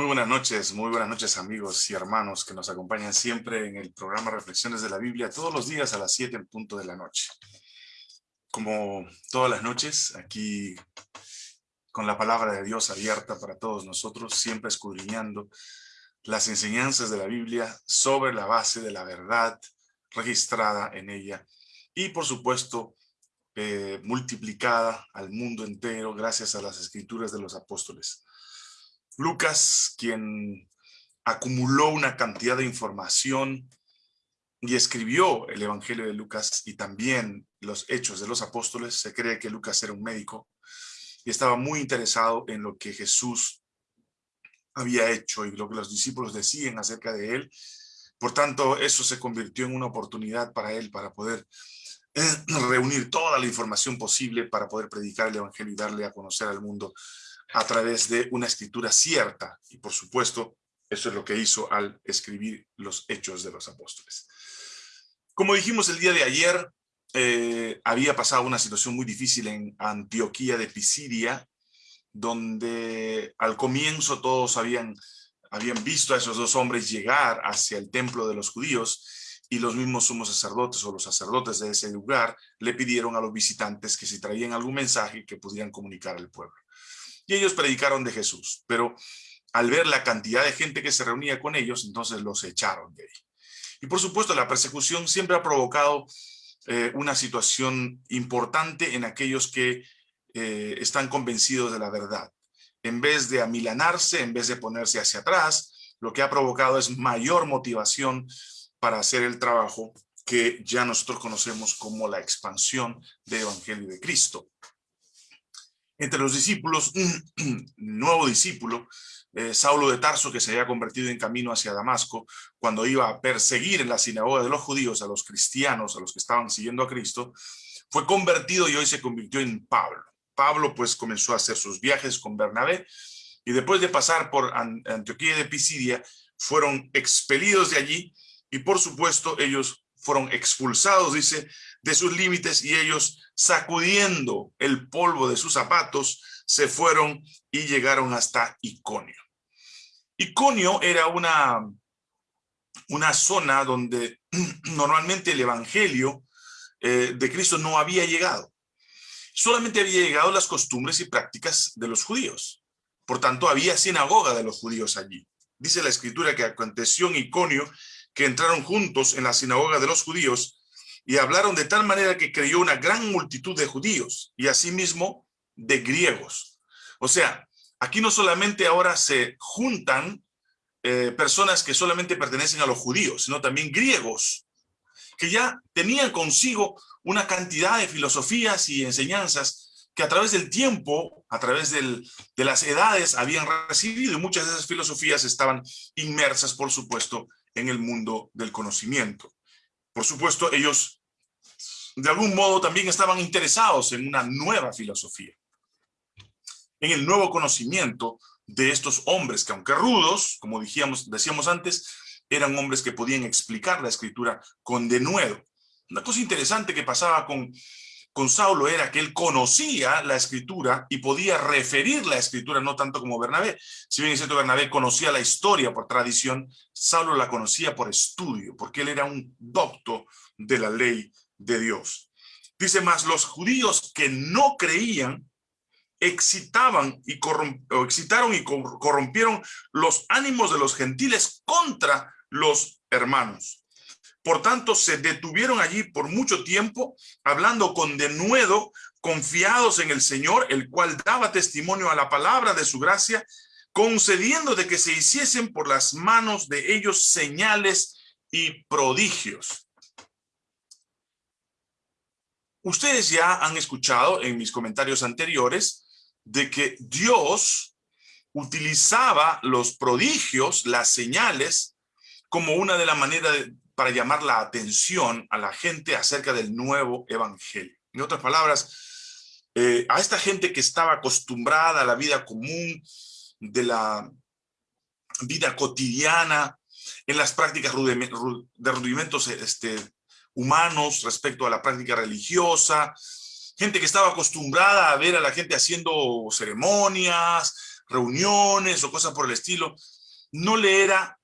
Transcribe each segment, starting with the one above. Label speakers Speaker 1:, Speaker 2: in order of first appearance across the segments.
Speaker 1: Muy buenas noches, muy buenas noches amigos y hermanos que nos acompañan siempre en el programa Reflexiones de la Biblia todos los días a las 7 en punto de la noche. Como todas las noches, aquí con la palabra de Dios abierta para todos nosotros, siempre escudriñando las enseñanzas de la Biblia sobre la base de la verdad registrada en ella y por supuesto eh, multiplicada al mundo entero gracias a las escrituras de los apóstoles. Lucas, quien acumuló una cantidad de información y escribió el Evangelio de Lucas y también los Hechos de los Apóstoles. Se cree que Lucas era un médico y estaba muy interesado en lo que Jesús había hecho y lo que los discípulos decían acerca de él. Por tanto, eso se convirtió en una oportunidad para él para poder eh, reunir toda la información posible para poder predicar el Evangelio y darle a conocer al mundo a través de una escritura cierta. Y por supuesto, eso es lo que hizo al escribir los hechos de los apóstoles. Como dijimos el día de ayer, eh, había pasado una situación muy difícil en Antioquía de Pisidia, donde al comienzo todos habían, habían visto a esos dos hombres llegar hacia el templo de los judíos y los mismos sumos sacerdotes o los sacerdotes de ese lugar le pidieron a los visitantes que si traían algún mensaje que pudieran comunicar al pueblo y ellos predicaron de Jesús, pero al ver la cantidad de gente que se reunía con ellos, entonces los echaron de ahí. Y por supuesto la persecución siempre ha provocado eh, una situación importante en aquellos que eh, están convencidos de la verdad. En vez de amilanarse, en vez de ponerse hacia atrás, lo que ha provocado es mayor motivación para hacer el trabajo que ya nosotros conocemos como la expansión del Evangelio de Cristo entre los discípulos, un nuevo discípulo, eh, Saulo de Tarso, que se había convertido en camino hacia Damasco, cuando iba a perseguir en la sinagoga de los judíos a los cristianos, a los que estaban siguiendo a Cristo, fue convertido y hoy se convirtió en Pablo. Pablo pues comenzó a hacer sus viajes con Bernabé y después de pasar por Antioquía de Pisidia, fueron expelidos de allí y por supuesto ellos fueron expulsados, dice, de sus límites y ellos sacudiendo el polvo de sus zapatos se fueron y llegaron hasta Iconio. Iconio era una, una zona donde normalmente el evangelio eh, de Cristo no había llegado. Solamente había llegado las costumbres y prácticas de los judíos. Por tanto, había sinagoga de los judíos allí. Dice la escritura que aconteció en Iconio que entraron juntos en la sinagoga de los judíos y hablaron de tal manera que creyó una gran multitud de judíos y asimismo de griegos. O sea, aquí no solamente ahora se juntan eh, personas que solamente pertenecen a los judíos, sino también griegos, que ya tenían consigo una cantidad de filosofías y enseñanzas que a través del tiempo, a través de las edades habían recibido y muchas de esas filosofías estaban inmersas, por supuesto, en el mundo del conocimiento. Por supuesto, ellos de algún modo también estaban interesados en una nueva filosofía, en el nuevo conocimiento de estos hombres que aunque rudos, como decíamos, antes, eran hombres que podían explicar la escritura con denuedo. Una cosa interesante que pasaba con, con Saulo era que él conocía la escritura y podía referir la escritura, no tanto como Bernabé. Si bien es cierto, Bernabé conocía la historia por tradición, Saulo la conocía por estudio, porque él era un docto de la ley de Dios. Dice más, los judíos que no creían excitaban y excitaron y corrompieron los ánimos de los gentiles contra los hermanos. Por tanto, se detuvieron allí por mucho tiempo, hablando con denuedo, confiados en el Señor, el cual daba testimonio a la palabra de su gracia, concediendo de que se hiciesen por las manos de ellos señales y prodigios. Ustedes ya han escuchado en mis comentarios anteriores de que Dios utilizaba los prodigios, las señales, como una de las maneras para llamar la atención a la gente acerca del nuevo evangelio. En otras palabras, eh, a esta gente que estaba acostumbrada a la vida común, de la vida cotidiana, en las prácticas de rudimentos este, humanos respecto a la práctica religiosa, gente que estaba acostumbrada a ver a la gente haciendo ceremonias, reuniones o cosas por el estilo, no le era,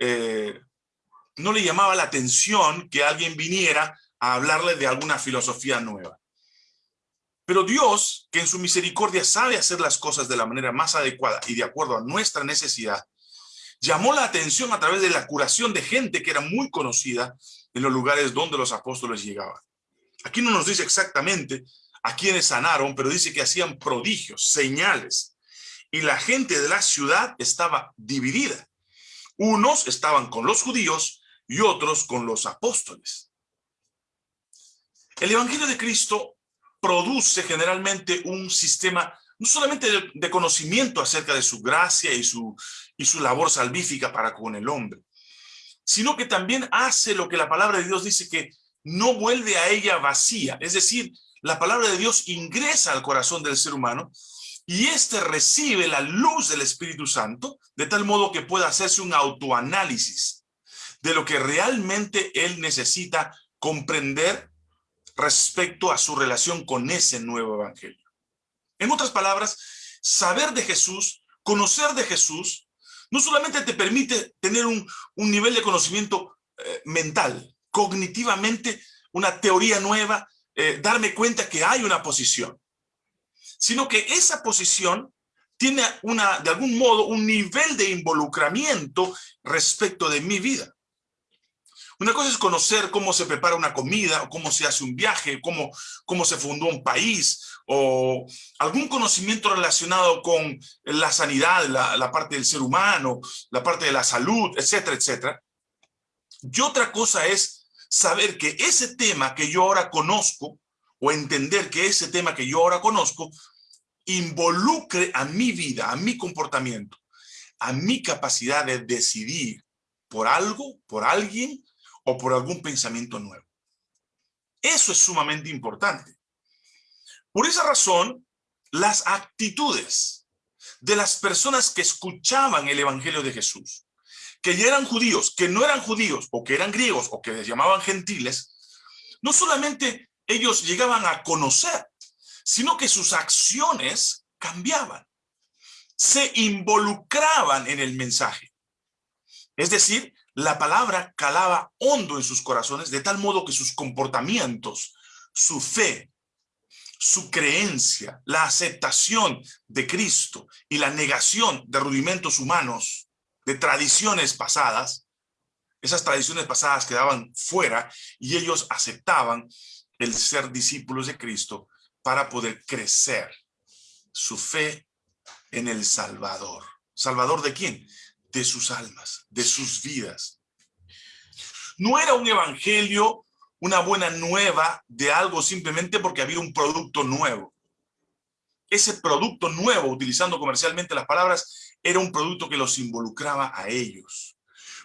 Speaker 1: eh, no le llamaba la atención que alguien viniera a hablarle de alguna filosofía nueva. Pero Dios, que en su misericordia sabe hacer las cosas de la manera más adecuada y de acuerdo a nuestra necesidad, llamó la atención a través de la curación de gente que era muy conocida en los lugares donde los apóstoles llegaban. Aquí no nos dice exactamente a quienes sanaron, pero dice que hacían prodigios, señales. Y la gente de la ciudad estaba dividida. Unos estaban con los judíos y otros con los apóstoles. El Evangelio de Cristo produce generalmente un sistema no solamente de, conocimiento acerca de su gracia y su, y su labor salvífica para con el hombre, sino que también hace lo que la palabra de Dios dice que no vuelve a ella vacía. Es decir, la palabra de Dios ingresa al corazón del ser humano y éste recibe la luz del Espíritu Santo de tal modo que pueda hacerse un autoanálisis de lo que realmente él necesita comprender respecto a su relación con ese nuevo evangelio. En otras palabras, saber de Jesús, conocer de Jesús, no solamente te permite tener un, nivel de conocimiento eh, mental, cognitivamente, una teoría nueva, eh, darme cuenta que hay una posición, sino que esa posición tiene una, de algún modo un nivel de involucramiento respecto de mi vida. Una cosa es conocer cómo se prepara una comida, o cómo se hace un viaje, cómo, cómo se fundó un país, o algún conocimiento relacionado con la sanidad, la, la parte del ser humano, la parte de la salud, etcétera, etcétera. Y otra cosa es saber que ese tema que yo ahora conozco, o entender que ese tema que yo ahora conozco, involucre a mi vida, a mi comportamiento, a mi capacidad de decidir por algo, por alguien, o por algún pensamiento nuevo. Eso es sumamente importante. Por esa razón, las actitudes de las personas que escuchaban el Evangelio de Jesús, que ya eran judíos, que no eran judíos, o que eran griegos, o que les llamaban gentiles, no solamente ellos llegaban a conocer, sino que sus acciones cambiaban, se involucraban en el mensaje. Es decir, la palabra calaba hondo en sus corazones de tal modo que sus comportamientos, su fe, su creencia, la aceptación de Cristo y la negación de rudimentos humanos, de tradiciones pasadas, esas tradiciones pasadas quedaban fuera y ellos aceptaban el ser discípulos de Cristo para poder crecer su fe en el Salvador. ¿Salvador de quién? De sus almas, de sus vidas. No era un evangelio, una buena nueva de algo simplemente porque había un producto nuevo. Ese producto nuevo, utilizando comercialmente las palabras, era un producto que los involucraba a ellos.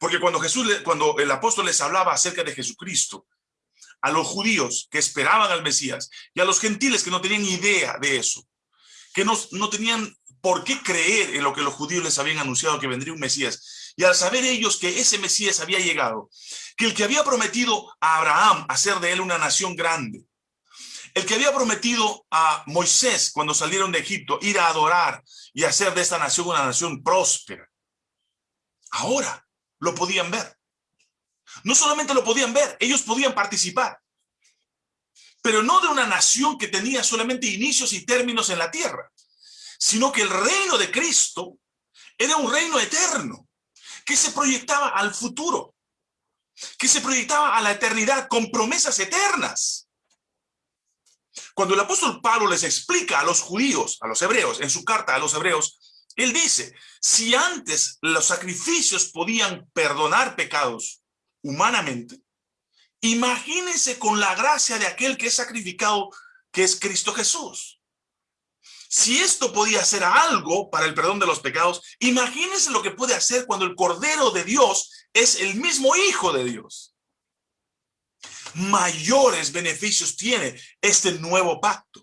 Speaker 1: Porque cuando Jesús, cuando el apóstol les hablaba acerca de Jesucristo, a los judíos que esperaban al Mesías y a los gentiles que no tenían idea de eso, que no, no tenían ¿Por qué creer en lo que los judíos les habían anunciado que vendría un Mesías? Y al saber ellos que ese Mesías había llegado, que el que había prometido a Abraham hacer de él una nación grande, el que había prometido a Moisés cuando salieron de Egipto ir a adorar y hacer de esta nación una nación próspera, ahora lo podían ver. No solamente lo podían ver, ellos podían participar, pero no de una nación que tenía solamente inicios y términos en la tierra, sino que el reino de Cristo era un reino eterno, que se proyectaba al futuro, que se proyectaba a la eternidad con promesas eternas. Cuando el apóstol Pablo les explica a los judíos, a los hebreos, en su carta a los hebreos, él dice, si antes los sacrificios podían perdonar pecados humanamente, imagínense con la gracia de aquel que es sacrificado, que es Cristo Jesús. Si esto podía hacer algo para el perdón de los pecados, imagínense lo que puede hacer cuando el Cordero de Dios es el mismo Hijo de Dios. Mayores beneficios tiene este nuevo pacto.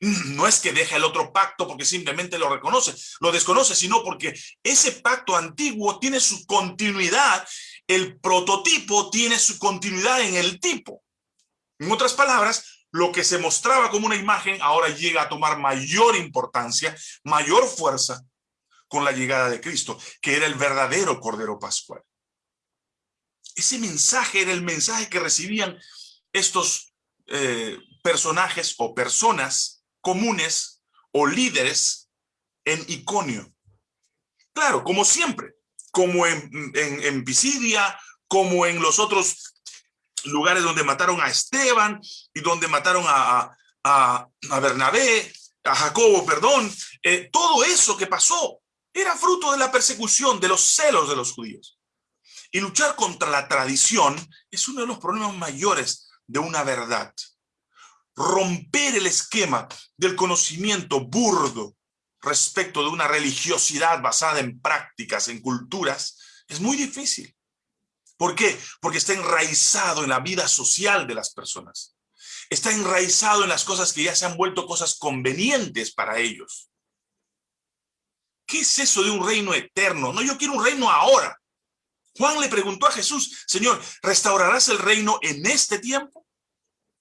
Speaker 1: No es que deja el otro pacto porque simplemente lo reconoce, lo desconoce, sino porque ese pacto antiguo tiene su continuidad, el prototipo tiene su continuidad en el tipo. En otras palabras, lo que se mostraba como una imagen ahora llega a tomar mayor importancia, mayor fuerza con la llegada de Cristo, que era el verdadero Cordero Pascual. Ese mensaje era el mensaje que recibían estos eh, personajes o personas comunes o líderes en Iconio. Claro, como siempre, como en, en, Pisidia, como en los otros lugares donde mataron a Esteban y donde mataron a, a, a Bernabé, a Jacobo, perdón, eh, todo eso que pasó era fruto de la persecución, de los celos de los judíos. Y luchar contra la tradición es uno de los problemas mayores de una verdad. Romper el esquema del conocimiento burdo respecto de una religiosidad basada en prácticas, en culturas, es muy difícil. ¿Por qué? Porque está enraizado en la vida social de las personas. Está enraizado en las cosas que ya se han vuelto cosas convenientes para ellos. ¿Qué es eso de un reino eterno? No, yo quiero un reino ahora. Juan le preguntó a Jesús, Señor, ¿restaurarás el reino en este tiempo?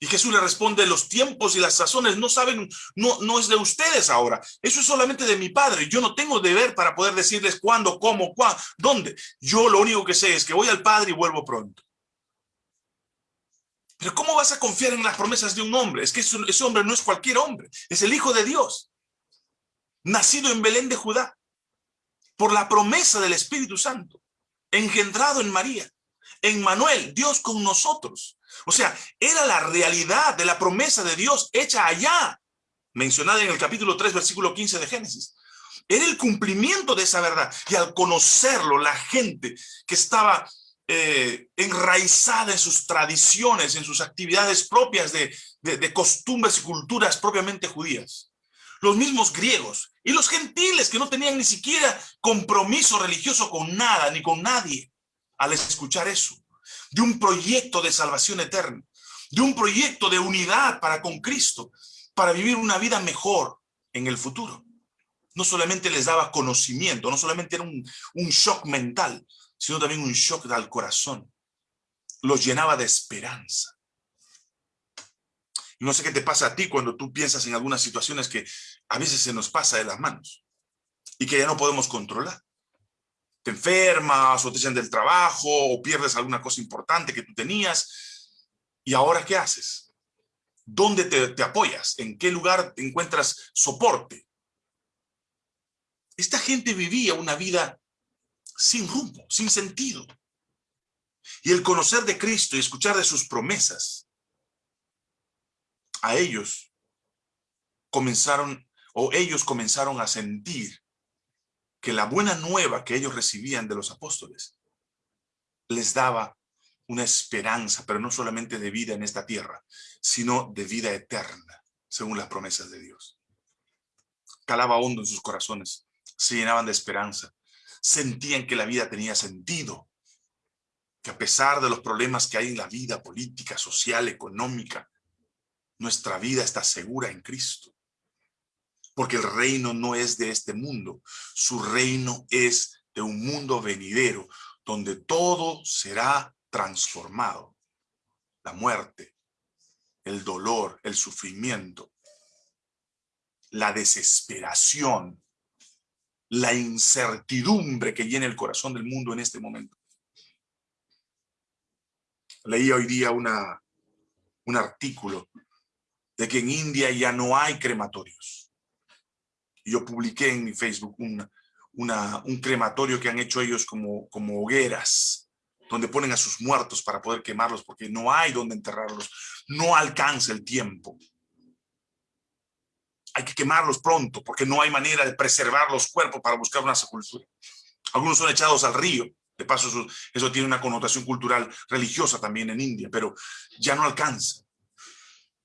Speaker 1: Y Jesús le responde, los tiempos y las sazones no saben, no, no es de ustedes ahora. Eso es solamente de mi Padre. Yo no tengo deber para poder decirles cuándo, cómo, cuándo, dónde. Yo lo único que sé es que voy al Padre y vuelvo pronto. Pero ¿cómo vas a confiar en las promesas de un hombre? Es que ese hombre no es cualquier hombre, es el Hijo de Dios, nacido en Belén de Judá, por la promesa del Espíritu Santo, engendrado en María, en Manuel, Dios con nosotros. O sea, era la realidad de la promesa de Dios hecha allá, mencionada en el capítulo 3, versículo 15 de Génesis. Era el cumplimiento de esa verdad. Y al conocerlo, la gente que estaba eh, enraizada en sus tradiciones, en sus actividades propias de, de costumbres y culturas propiamente judías. Los mismos griegos y los gentiles que no tenían ni siquiera compromiso religioso con nada ni con nadie al escuchar eso, de un proyecto de salvación eterna, de un proyecto de unidad para con Cristo, para vivir una vida mejor en el futuro. No solamente les daba conocimiento, no solamente era un, un shock mental, sino también un shock al corazón. Los llenaba de esperanza. No sé qué te pasa a ti cuando tú piensas en algunas situaciones que a veces se nos pasa de las manos y que ya no podemos controlar. Te enfermas o te echan del trabajo o pierdes alguna cosa importante que tú tenías. ¿Y ahora qué haces? ¿Dónde te, te apoyas? ¿En qué lugar encuentras soporte? Esta gente vivía una vida sin rumbo, sin sentido. Y el conocer de Cristo y escuchar de sus promesas, a ellos comenzaron, o ellos comenzaron a sentir que la buena nueva que ellos recibían de los apóstoles les daba una esperanza, pero no solamente de vida en esta tierra, sino de vida eterna, según las promesas de Dios. Calaba hondo en sus corazones, se llenaban de esperanza, sentían que la vida tenía sentido, que a pesar de los problemas que hay en la vida política, social, económica, nuestra vida está segura en Cristo. Porque el reino no es de este mundo, su reino es de un mundo venidero, donde todo será transformado. La muerte, el dolor, el sufrimiento, la desesperación, la incertidumbre que llena el corazón del mundo en este momento. Leí hoy día un artículo de que en India ya no hay crematorios. Yo publiqué en mi Facebook un crematorio que han hecho ellos como, como hogueras, donde ponen a sus muertos para poder quemarlos, porque no hay donde enterrarlos, no alcanza el tiempo hay que quemarlos pronto porque no hay manera de preservar los cuerpos para buscar una sepultura. Algunos son echados al río. De paso, eso, tiene una connotación cultural religiosa también en India, pero ya no alcanza.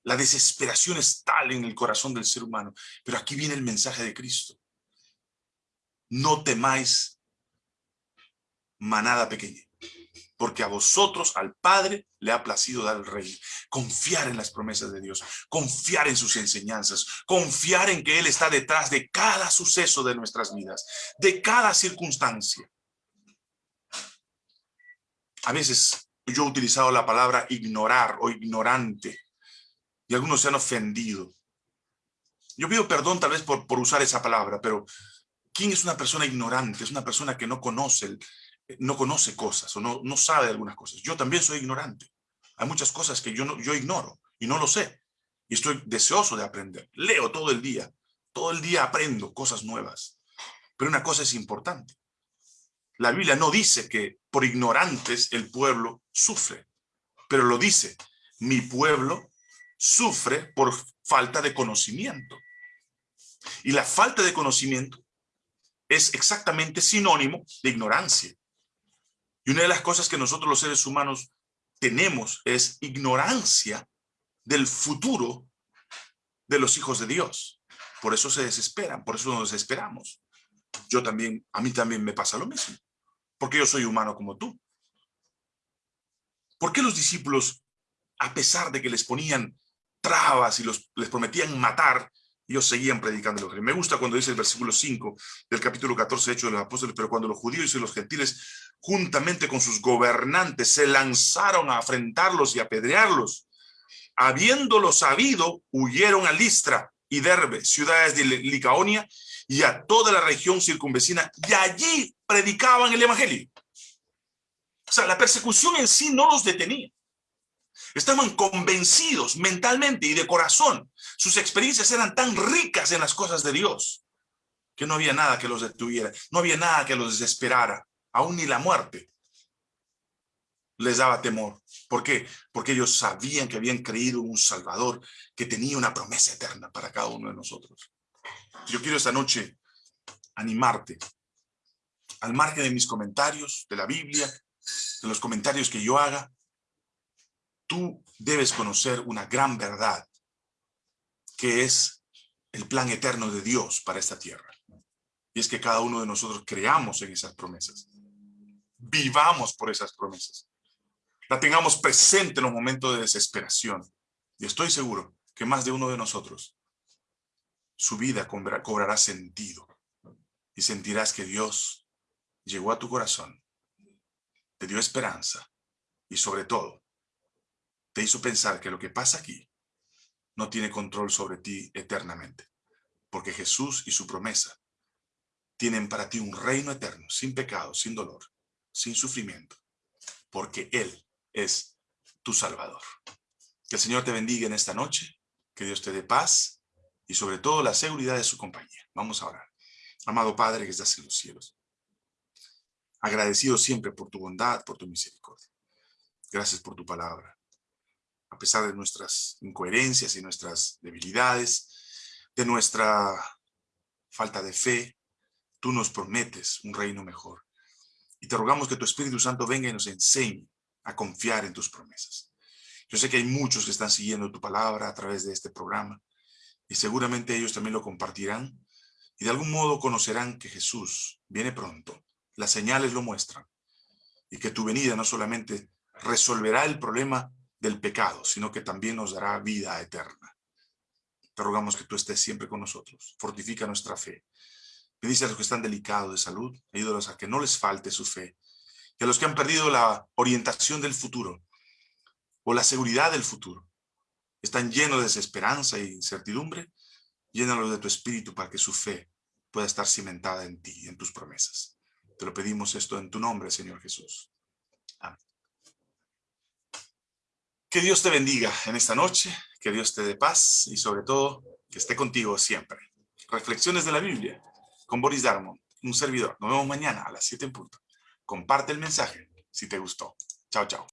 Speaker 1: La desesperación es tal en el corazón del ser humano. Pero aquí viene el mensaje de Cristo. No temáis manada pequeña porque a vosotros, al Padre, le ha placido dar el rey. Confiar en las promesas de Dios, confiar en sus enseñanzas, confiar en que Él está detrás de cada suceso de nuestras vidas, de cada circunstancia. A veces yo he utilizado la palabra ignorar o ignorante y algunos se han ofendido. Yo pido perdón tal vez por, por usar esa palabra, pero ¿Quién es una persona ignorante? Es una persona que no conoce, no conoce cosas o no, no sabe algunas cosas. Yo también soy ignorante. Hay muchas cosas que yo, no, yo ignoro y no lo sé. Y estoy deseoso de aprender. Leo todo el día. Todo el día aprendo cosas nuevas. Pero una cosa es importante. La Biblia no dice que por ignorantes el pueblo sufre, pero lo dice, mi pueblo sufre por falta de conocimiento. Y la falta de conocimiento es exactamente sinónimo de ignorancia. Y una de las cosas que nosotros los seres humanos tenemos es ignorancia del futuro de los hijos de Dios. Por eso se desesperan, por eso nos desesperamos. Yo también, a mí también me pasa lo mismo, porque yo soy humano como tú. ¿Por qué los discípulos, a pesar de que les ponían trabas y los, les prometían matar, ellos seguían predicando el Me gusta cuando dice el versículo 5 del capítulo 14 de Hechos de los Apóstoles, pero cuando los judíos y los gentiles, juntamente con sus gobernantes, se lanzaron a afrentarlos y apedrearlos, habiéndolo sabido, huyeron a Listra y Derbe, ciudades de Licaonia, y a toda la región circunvecina, y allí predicaban el evangelio. O sea, la persecución en sí no los detenía. Estaban convencidos mentalmente y de corazón. Sus experiencias eran tan ricas en las cosas de Dios que no había nada que los detuviera, no había nada que los desesperara, aún ni la muerte les daba temor. ¿Por qué? Porque ellos sabían que habían creído en un Salvador que tenía una promesa eterna para cada uno de nosotros. Yo quiero esta noche animarte, al margen de mis comentarios, de la Biblia, de los comentarios que yo haga, tú debes conocer una gran verdad, que es el plan eterno de Dios para esta tierra. Y es que cada uno de nosotros creamos en esas promesas. Vivamos por esas promesas. La tengamos presente en los momentos de desesperación. Y estoy seguro que más de uno de nosotros, su vida cobrará sentido. Y sentirás que Dios llegó a tu corazón, te dio esperanza y sobre todo te hizo pensar que lo que pasa aquí no tiene control sobre ti eternamente, porque Jesús y su promesa tienen para ti un reino eterno, sin pecado, sin dolor, sin sufrimiento, porque Él es tu Salvador. Que el Señor te bendiga en esta noche, que Dios te dé paz y sobre todo la seguridad de su compañía. Vamos a orar. Amado Padre que estás en los cielos, agradecido siempre por tu bondad, por tu misericordia. Gracias por tu palabra a pesar de nuestras incoherencias y nuestras debilidades, de nuestra falta de fe, tú nos prometes un reino mejor. Y te rogamos que tu Espíritu Santo venga y nos enseñe a confiar en tus promesas. Yo sé que hay muchos que están siguiendo tu palabra a través de este programa y seguramente ellos también lo compartirán y de algún modo conocerán que Jesús viene pronto. Las señales lo muestran y que tu venida no solamente resolverá el problema del pecado, sino que también nos dará vida eterna. Te rogamos que tú estés siempre con nosotros. Fortifica nuestra fe. Bendice a los que están delicados de salud. Ayúdalos a que no les falte su fe. Y a los que han perdido la orientación del futuro o la seguridad del futuro. Están llenos de desesperanza e incertidumbre. Llénalos de tu espíritu para que su fe pueda estar cimentada en ti, en tus promesas. Te lo pedimos esto en tu nombre, Señor Jesús. Amén. Que Dios te bendiga en esta noche, que Dios te dé paz y sobre todo que esté contigo siempre. Reflexiones de la Biblia con Boris Darmon, un servidor. Nos vemos mañana a las 7 en punto. Comparte el mensaje si te gustó. Chao, chao.